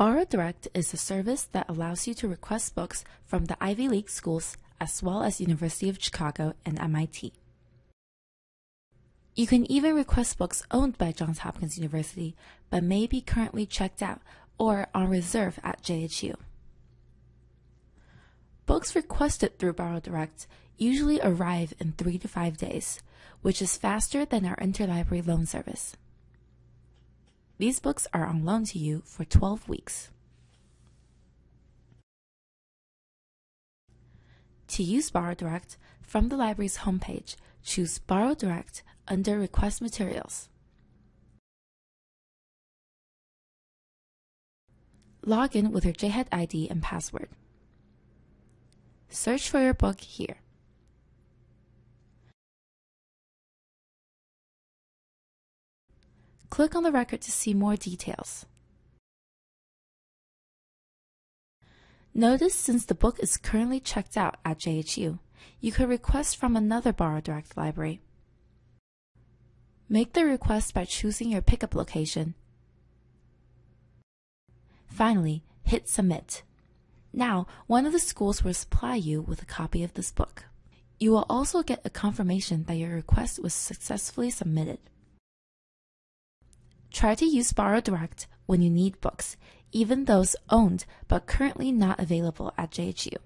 Borrow Direct is a service that allows you to request books from the Ivy League schools as well as University of Chicago and MIT. You can even request books owned by Johns Hopkins University but may be currently checked out or on reserve at JHU. Books requested through Borrow Direct usually arrive in 3 to 5 days, which is faster than our interlibrary loan service. These books are on loan to you for 12 weeks. To use Borrow Direct, from the library's homepage, choose Borrow Direct under Request Materials. Log in with your JHED ID and password. Search for your book here. Click on the record to see more details. Notice since the book is currently checked out at JHU, you could request from another Borrow Direct library. Make the request by choosing your pickup location. Finally, hit Submit. Now, one of the schools will supply you with a copy of this book. You will also get a confirmation that your request was successfully submitted. Try to use Borrow Direct when you need books, even those owned but currently not available at JHU.